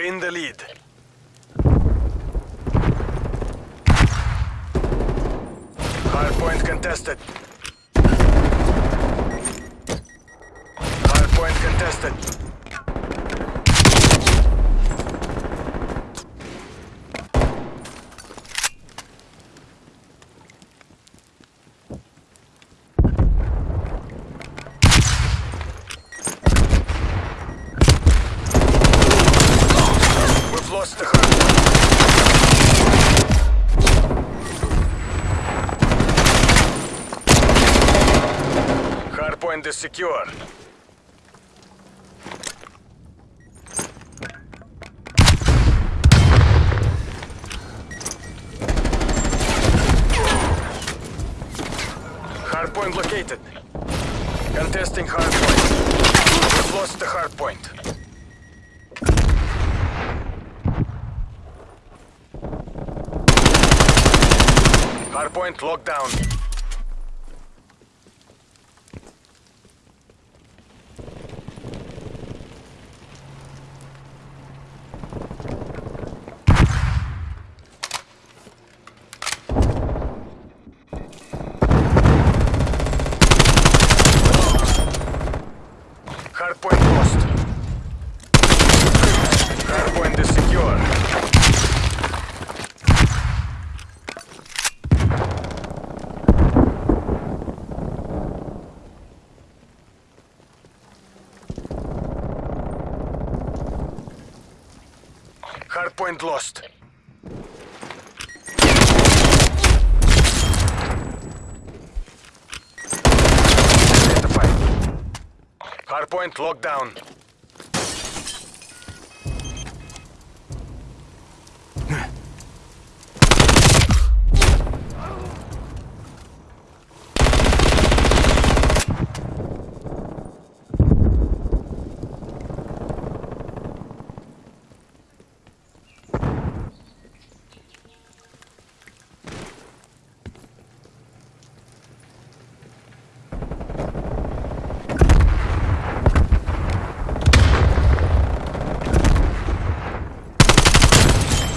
are in the lead. Hardpoint contested. Hardpoint contested. We've lost the hardpoint. Hardpoint is secure. Hardpoint located. Contesting hardpoint. We've lost the hardpoint. Hardpoint locked down. Hardpoint lost. Hardpoint is secure. Hardpoint lost. Hardpoint locked down.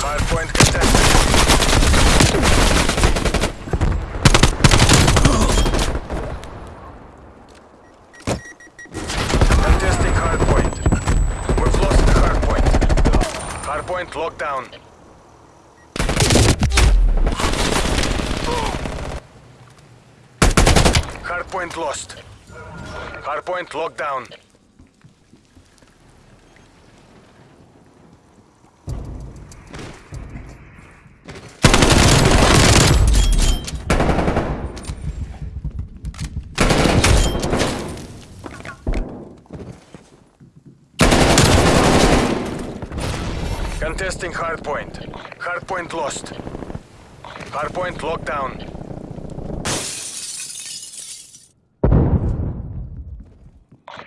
Hardpoint contested. Contesting hardpoint. We've lost the hardpoint. Hardpoint locked down. Hardpoint lost. Hardpoint locked down. Contesting hardpoint. Hardpoint lost. Hardpoint locked down.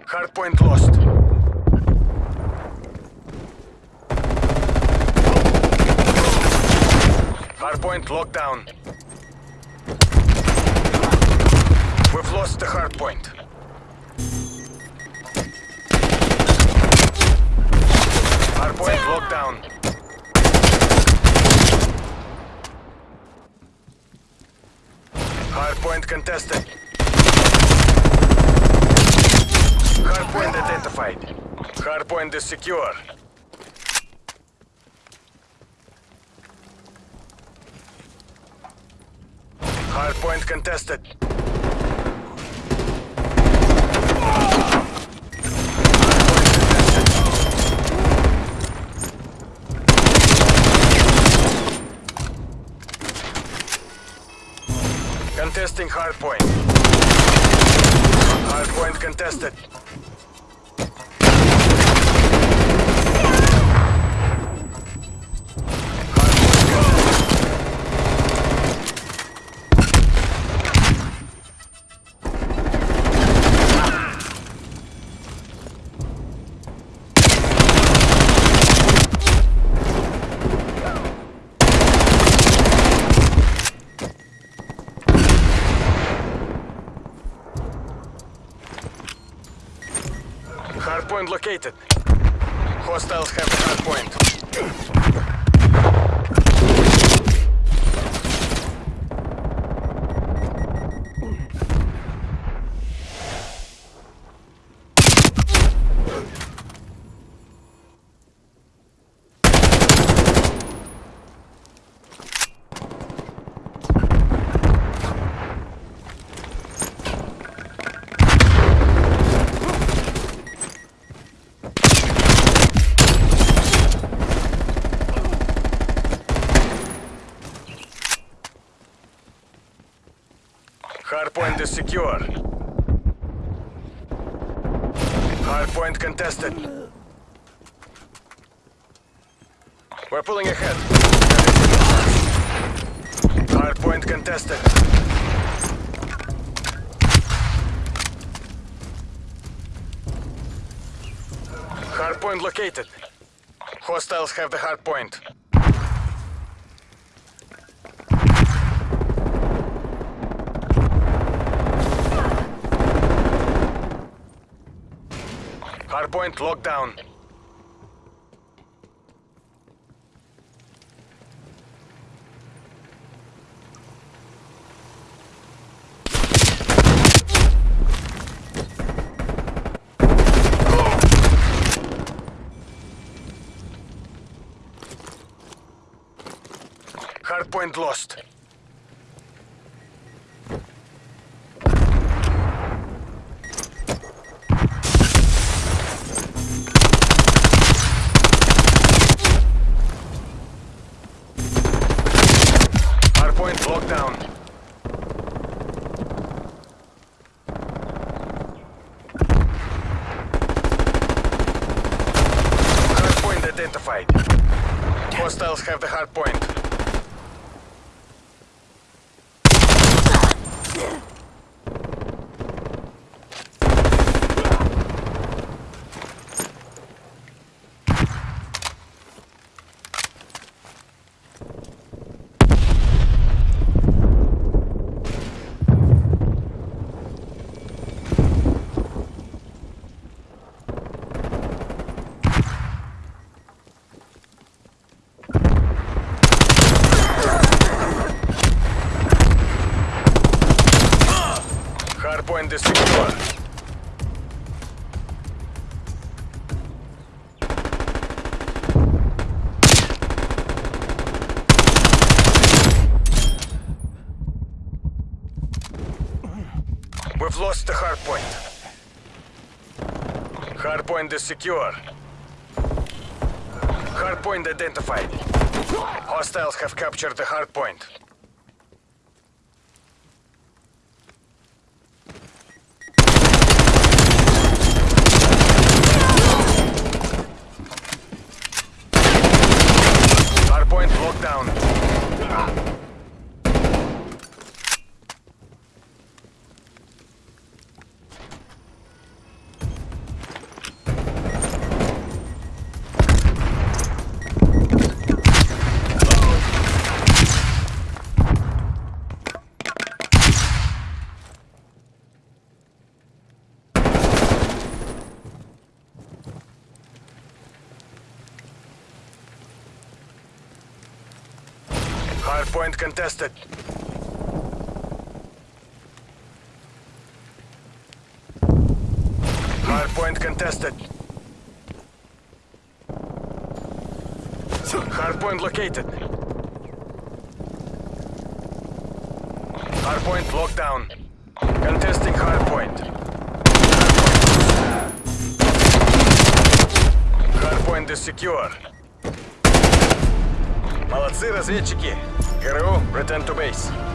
Hardpoint lost. Hardpoint locked down. We've lost the hardpoint. Hardpoint locked down. Hardpoint contested. Hardpoint identified. Hardpoint is secure. Hardpoint contested. Contesting hardpoint. Hardpoint contested. Hardpoint located. Hostiles have a hardpoint. Secure. Hardpoint contested. We're pulling ahead. Hardpoint contested. Hardpoint located. Hostiles have the hardpoint. Hardpoint locked down. Hardpoint lost. Hardpoint locked down. Hardpoint identified. Hostiles have the hardpoint. Hardpoint is secure. We've lost the hardpoint. Hardpoint is secure. Hardpoint identified. Hostiles have captured the hardpoint. Hardpoint locked down. Hardpoint contested. Hardpoint contested. Hardpoint located. Hardpoint locked down. Contesting hardpoint. Hardpoint is secure. Молодцы, разведчики. ГРУ, return to base.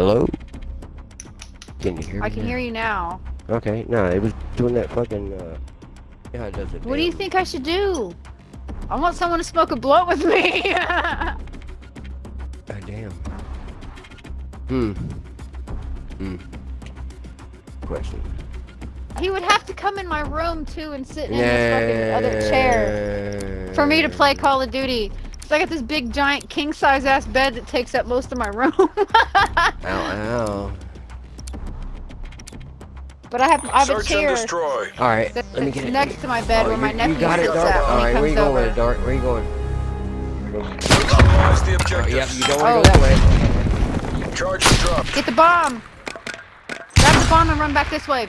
Hello? Can you hear me? I can now? hear you now. Okay, no, it was doing that fucking, uh... Yeah, it does it. What do you think I should do? I want someone to smoke a blunt with me. God damn. Hmm. Hmm. Question. he would have to come in my room too and sit in this fucking other chair for me to play Call of Duty. So I got this big giant king size ass bed that takes up most of my room. Ow, ow. but I have I have a Search and chair destroy. Alright, that's let me get it. next to my bed Oh, where my you, nephew you got it, sits at when Alright, he where you comes going with over. it, Dart? Where you going? Neutralize the Oh, objectives. yep, you don't Oh, want to go that that way. Charge is dropped. Get the bomb. Grab the bomb and run back this way.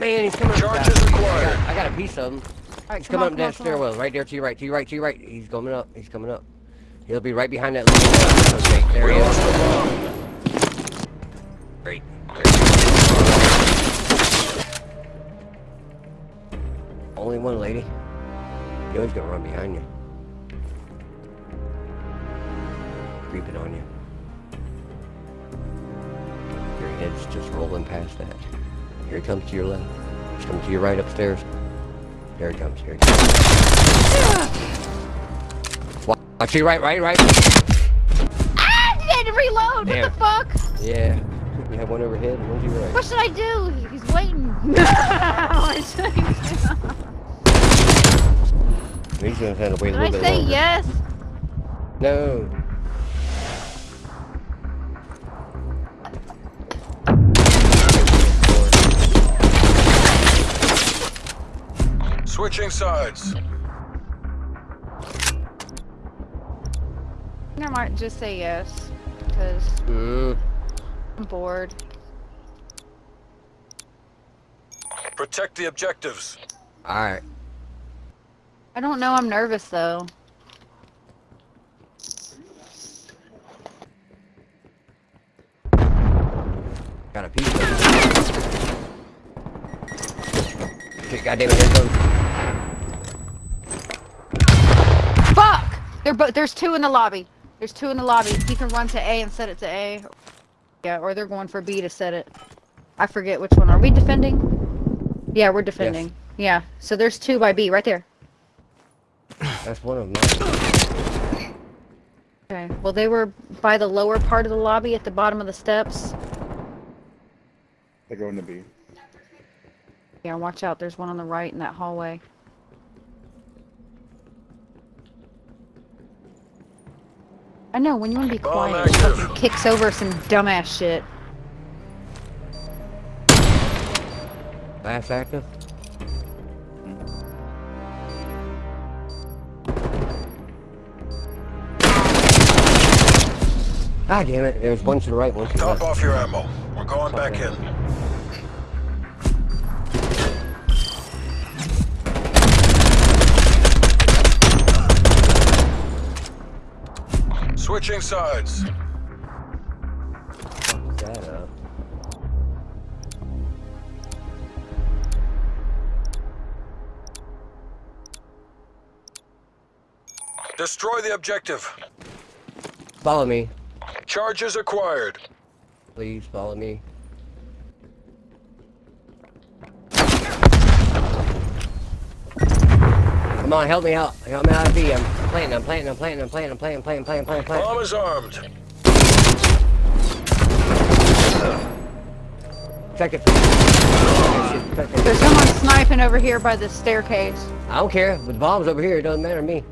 Man, he's coming up. Charges I got, I got a piece of him. Alright, He's come coming on, up that on. stairwell, right there to your right, to your right, to your right. He's coming up. He's coming up. He'll be right behind that little Okay, there he is. Great. Only one lady. He always gonna run behind you. Creeping on you. Your head's just rolling past that. Here he comes to your left. He's coming to your right upstairs. There he comes. Here he comes. Wa- Watch your right, right, right. Ah! I had to reload. Damn. What the fuck? Yeah. You have one overhead and one to your right. What should I do? He's waiting. What I do? He's gonna have to wait a Did I little bit say longer. yes? No. Switching sides. I might just say yes because Mm. I'm bored. Protect the objectives. Alright. I don't know. I'm nervous though. Got a piece of it. Goddamn it, here's one. Fuck! There, but there's two in the lobby. There's two in the lobby. He can run to A and set it to A. Yeah, or they're going for B to set it. I forget which one. Are we defending? Yeah, we're defending. Yeah. So there's two by B right there. That's one of mine. Okay. Well, they were by the lower part of the lobby at the bottom of the steps. They're going to be. Yeah, watch out. There's one on the right in that hallway. I know, when you want to be Bomb quiet, it fucking kicks over some dumbass shit. Last active. Ah, damn it. There's one to the right, one to the Top off your ammo. We're going back in. Switching sides. Fuck that up. Destroy the objective. Follow me. Charges acquired. Please follow me. Come on, help me out. Help me out of B. I'm playing, I'm playing, I'm playing, I'm playing, I'm playing, playing, playing, playing, playing. Bomb is armed. Check it. There's someone sniping over here by the staircase. I don't care. The bomb's over here. It doesn't matter to me.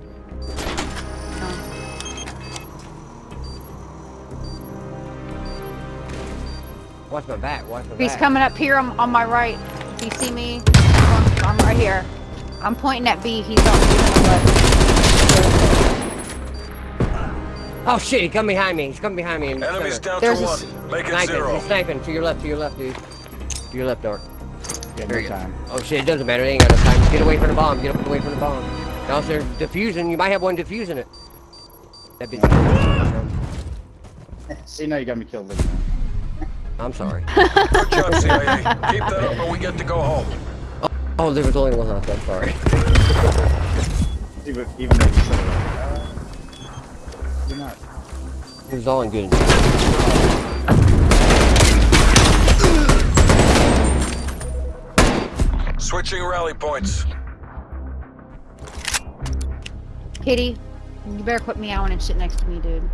Watch my back. Watch my He's back. coming up here on, on my right. Do you see me? I'm, I'm right here. I'm pointing at B. He's on, he's on the left. Oh shit! He come behind me. He's coming behind me. in the Enemies center. down There's to a one. Make it Sniping. zero. He's sniping to your left. To your left, dude. To your left, Dark. Yeah, There no time. Oh shit! It doesn't matter. They ain't got no time. Get away from the bomb. Get away from the bomb. Now if they're diffusing, you might have one defusing it. That bitch. See, now you got me killed. Look, man. I'm sorry. Good job, CIA. Keep that up or we get to go home. Oh, there was only one house. I'm sorry. Even, even though you said it, you're not. It was all in good. Switching rally points. Kitty, you better quit meowing and shit next to me, dude.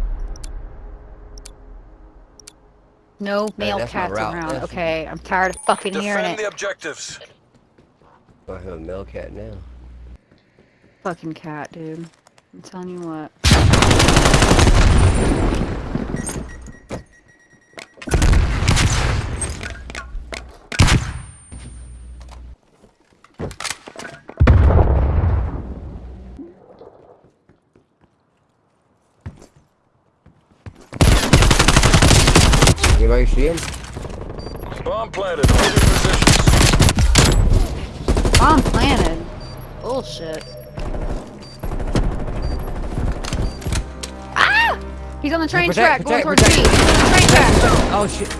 No male that's my cats around. That's- Okay, I'm tired of fucking hearing Defend it. the objectives. I have a male cat now. Fucking cat, dude. I'm telling you what. Anybody see him? Bomb planted. Hold your positions. Bomb planted. Bullshit. Ah! He's on the train Protect, track, going protect, towards me. He's on the train track. Oh shit!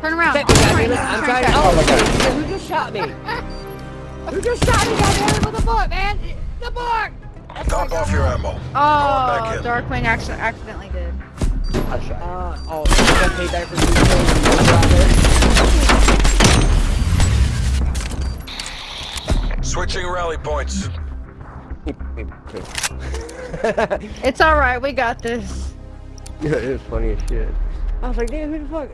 Turn around. Protect on me, the train, I'm the trying. train Oh my god! Who just shot me? Who just shot me down there with the book, man? The book! Top off your ammo. Oh. Darkwing acc- accidentally did. I shot. Uh, oh, you got paid back for two kills. Switching rally points. It's alright, we got this. Yeah, it was funny as shit. I was like, damn, who the fuck?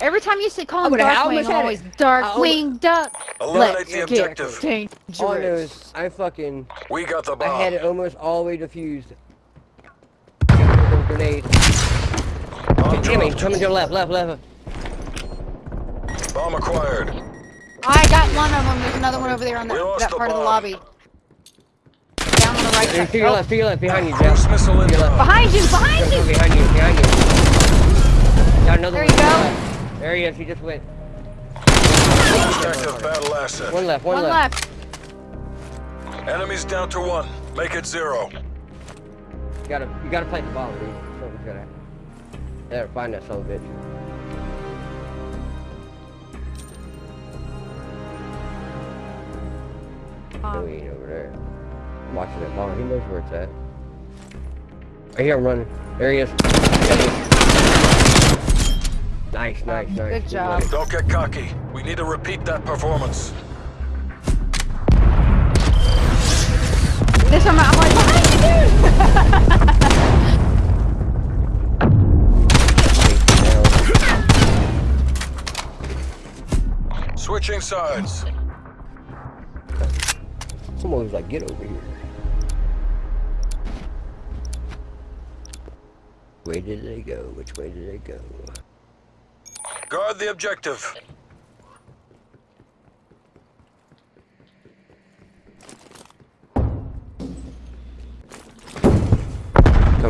Every time you say call I him would've- I Darkwing, almost had it. always Darkwing Duck. Eliminate Let's the get objective. dangerous. All I know is I fucking We got the bomb. I had it almost all the way defused. Got a Grenade. Bomb Damn it, dropped. coming to your left, left, left. Bomb acquired. Oh, I got one of them. There's another one over there on We the, lost that the part of the lobby. Down on the right To side. your Oh, left, to your left, behind you, Jeff. missile To your left. behind you, behind you. Behind you, behind you. Got another There one. you go. There he is, he just went. Objective battle asset. One left, one, One left. left. Enemies down to one. Make it zero. You gotta, you gotta plant the ball, dude. Something's gonna happen. There, find that son of a bitch. No, Um, he ain't over there. I'm watching that ball. He knows where it's at. I hear him running. There he is. Nice, nice, nice. Good Good job. running. Don't get cocky. We need to repeat that performance. this time I'm like, behind you, dude. Switching sides. Someone was like, get over here. Where did they go? Which way did they go? Guard the objective.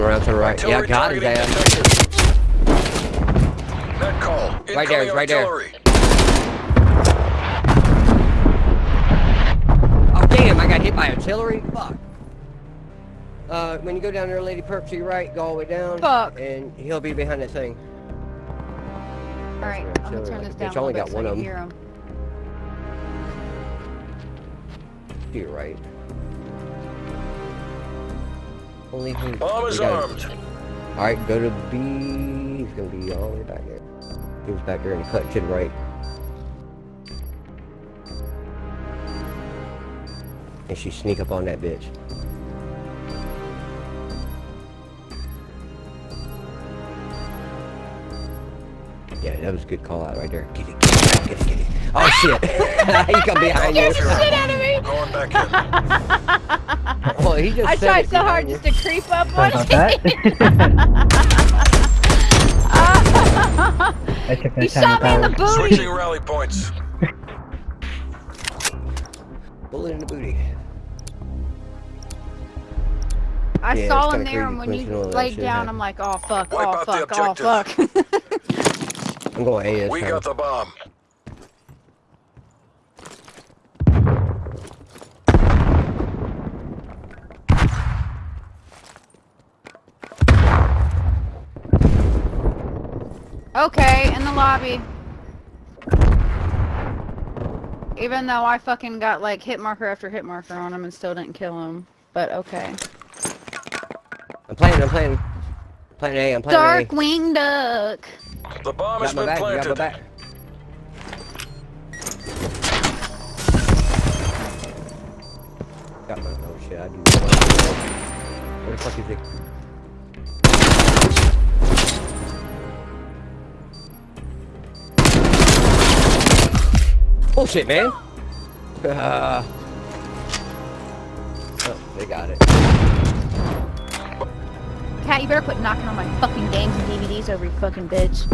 Around to the right. Yeah, got his targeting ass. detected. Net call. Right there, Incoming right there. Oh damn, I got hit by artillery? Fuck. Uh, when you go down there, Lady Perp, to your right, go all the way down. Fuck. And he'll be behind that thing. All right, I'm gonna turn this Bitch, down I a only little got bit so one you of 'em. hear him. To your right. Only who? Bomb is armed. Alright, go to B. He's gonna be all the way back there. He was back there and cut to the right. And she sneak up on that bitch. Yeah, that was a good call out right there. Get it, get it, get it, get it. Oh shit! he come behind you. Get the Shit out of me. Going back in. Well, he just I tried it so hard behind just to creep up Sorry on about you. I He shot me in the booty. Switching rally points. Bullet in the booty. I Yeah, saw him there, and when you laid down, happened. I'm like, oh fuck, Wipe oh fuck, oh fuck. I'm going A this We time. got the bomb. okay, in the lobby. Even though I fucking got like hit marker after hit marker on him and still didn't kill him. But okay. I'm playing, I'm playing. Planting A, I'm planting Darkwing Duck. The bomb has been back, you got my planted. back. Got my, oh shit, I do. Where the fuck is it? Bullshit, man. Uh, oh, they got it. Cat, you better quit knocking on my fucking games and DVDs over you fucking bitch.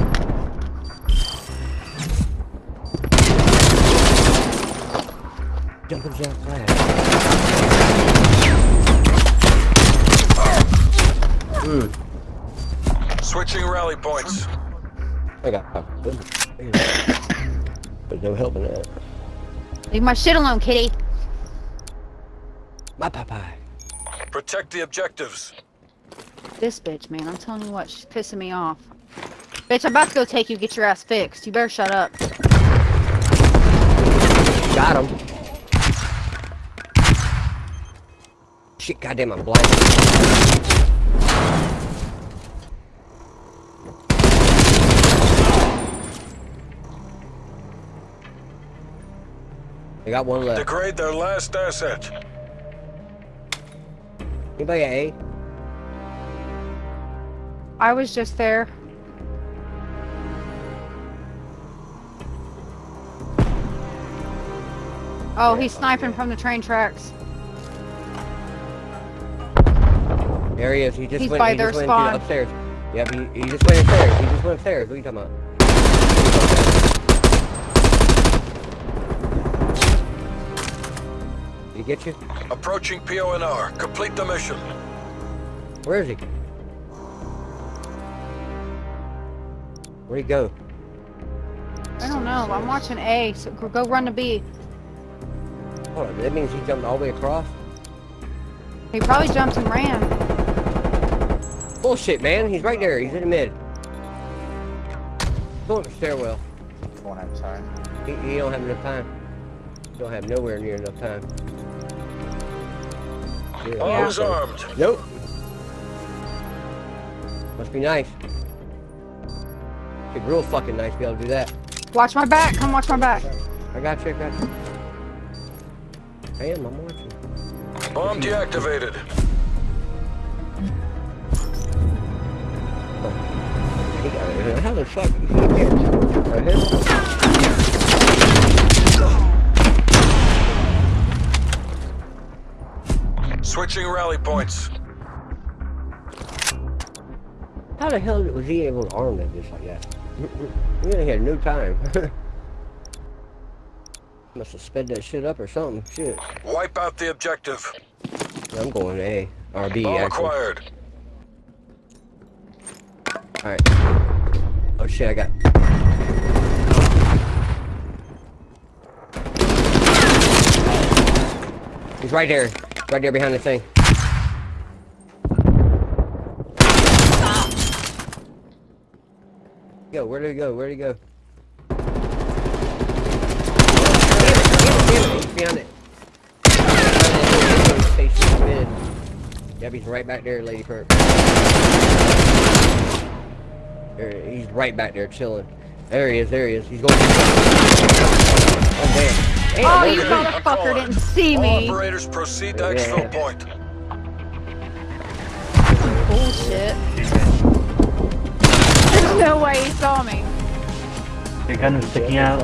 Jumping jack flag. Switching rally points. I got But no help in that. Leave my shit alone, kitty. My Popeye. Protect the objectives. This bitch, man, I'm telling you what, she's pissing me off. Bitch, I'm about to go take you, get your ass fixed. You better shut up. Got him. Shit, goddamn, I'm blind. I got one left. Degrade their last asset. Anybody at A? I was just there. Oh, he's sniping from the train tracks. There he is. He just He's went, by he their just went spawn. to upstairs. Yep, he, he just went upstairs. He just went upstairs. What are you talking about? Did he get you? Approaching PONR. Complete the mission. Where is he? Where'd he go? I don't know. I'm watching A, so go- go run to B. Hold on, that means he jumped all the way across? He probably jumped and ran. Bullshit, man. He's right there. He's in the mid. Go up the stairwell. Won't have time. He, he don't have enough time. Don't have nowhere near enough time. Yeah, Bombs armed. Nope. Must be nice. Be real fucking nice to be able to do that. Watch my back. Come watch my back. I got you, I got you. I am, I'm watching. Bomb deactivated. He got it. How the fuck did he get? Right here? Switching rally points. How the hell was he able to arm that just like that? We only had no time. Must have sped that shit up or something. Shit. Wipe out the objective. I'm going A. Or B, Bomb actually. acquired. Alright. Oh shit, I got... He's right there. Right there behind the thing. Yo, where did he go? Where did he go? Damn it, he's behind it. Station mid. Yep, he's right back there, Lady Perk. There, he's right back there chilling. There he is, there he is. He's going. Oh damn. Damn, Oh, you did he- motherfucker didn't see All me. operators proceed to Yeah. exfil point. Bullshit. There's no way he saw me. Your gun was sticking out.